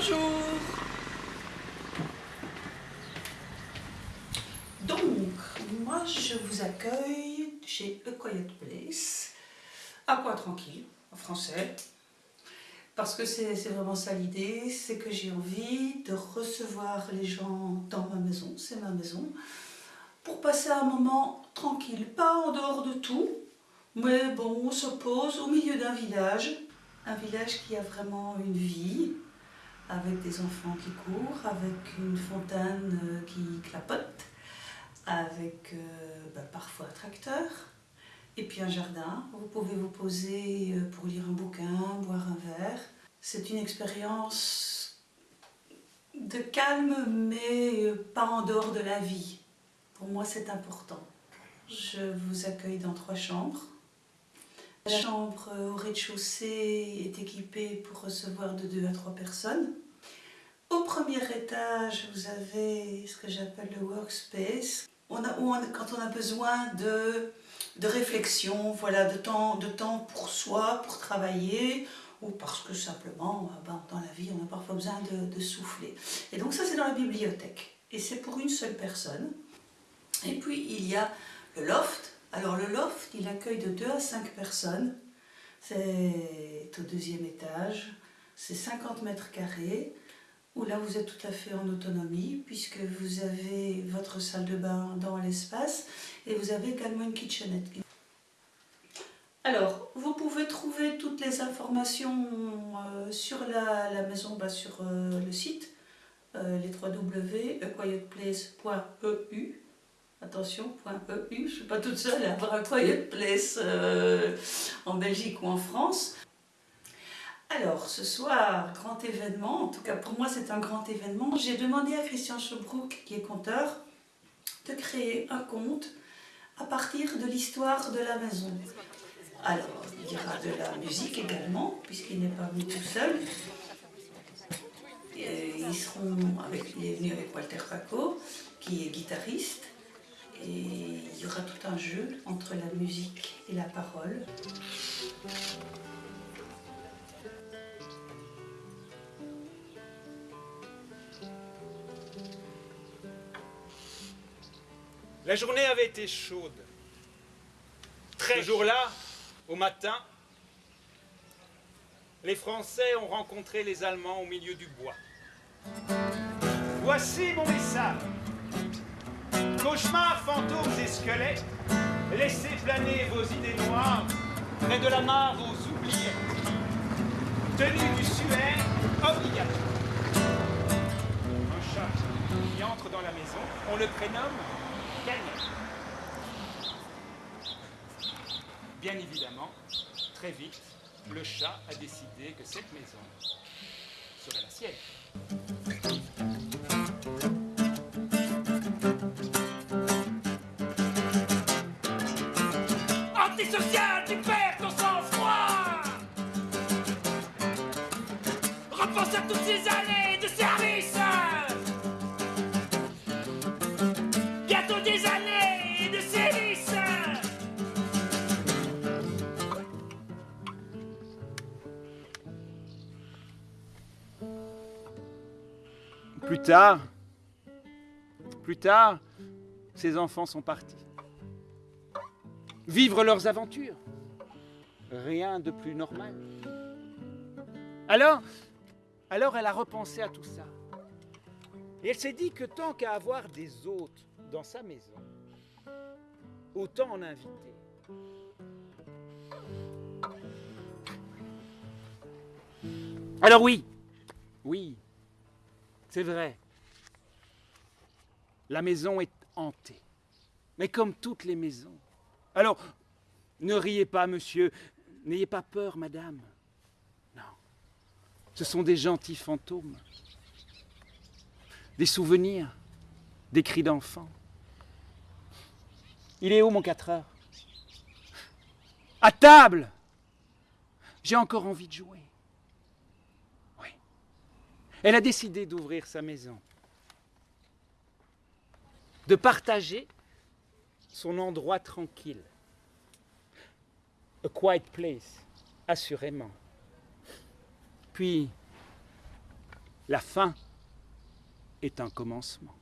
Bonjour. Donc, moi je vous accueille chez A Quiet Place, à quoi tranquille, en français, parce que c'est vraiment ça l'idée, c'est que j'ai envie de recevoir les gens dans ma maison, c'est ma maison, pour passer un moment tranquille, pas en dehors de tout, mais bon, on se pose au milieu d'un village, un village qui a vraiment une vie, avec des enfants qui courent, avec une fontaine euh, qui clapote, avec euh, bah, parfois un tracteur, et puis un jardin. Vous pouvez vous poser euh, pour lire un bouquin, boire un verre. C'est une expérience de calme, mais pas en dehors de la vie. Pour moi, c'est important. Je vous accueille dans trois chambres. La chambre au rez-de-chaussée est équipée pour recevoir de deux à trois personnes. Premier étage, vous avez ce que j'appelle le workspace. On a, quand on a besoin de, de réflexion, voilà, de, temps, de temps pour soi, pour travailler, ou parce que simplement, euh, ben, dans la vie, on a parfois besoin de, de souffler. Et donc ça, c'est dans la bibliothèque. Et c'est pour une seule personne. Et puis, il y a le loft, alors le loft, il accueille de 2 à 5 personnes. C'est au deuxième étage. C'est 50 mètres carrés, où là vous êtes tout à fait en autonomie, puisque vous avez votre salle de bain dans l'espace, et vous avez également une kitchenette. Alors, vous pouvez trouver toutes les informations euh, sur la, maison, bah, sur euh, le site, euh, les www.quietplace.eu attention, .eu, je ne suis pas toute seule à avoir un quiet place euh, en Belgique ou en France. Alors, ce soir, grand événement, en tout cas pour moi c'est un grand événement, j'ai demandé à Christian Schobrook, qui est conteur, de créer un conte à partir de l'histoire de la maison. Alors, il y aura de la musique également, puisqu'il n'est pas venu tout seul. Ils seront avec, il est venu avec Walter Paco, qui est guitariste, et il y aura tout un jeu entre la musique et la parole. La journée avait été chaude. Très jour-là, au matin, les Français ont rencontré les Allemands au milieu du bois. Voici mon message. Cauchemars, fantômes et squelettes, laissez planer vos idées noires près de la mare aux oubliés. Tenue du suaire obligatoire. Un chat qui entre dans la maison, on le prénomme. Bien évidemment, très vite, le chat a décidé que cette maison serait la sienne. social, tu perds ton sang-froid Repense à toutes ces années Plus tard, plus tard, ces enfants sont partis vivre leurs aventures. Rien de plus normal. Alors, alors elle a repensé à tout ça. Et elle s'est dit que tant qu'à avoir des hôtes dans sa maison, autant en inviter. Alors oui, oui, c'est vrai. La maison est hantée. Mais comme toutes les maisons, alors, ne riez pas, monsieur, n'ayez pas peur, madame. Non, ce sont des gentils fantômes, des souvenirs, des cris d'enfants. Il est où mon 4 heures? À table J'ai encore envie de jouer. Elle a décidé d'ouvrir sa maison, de partager son endroit tranquille. A quiet place, assurément. Puis, La fin est un commencement.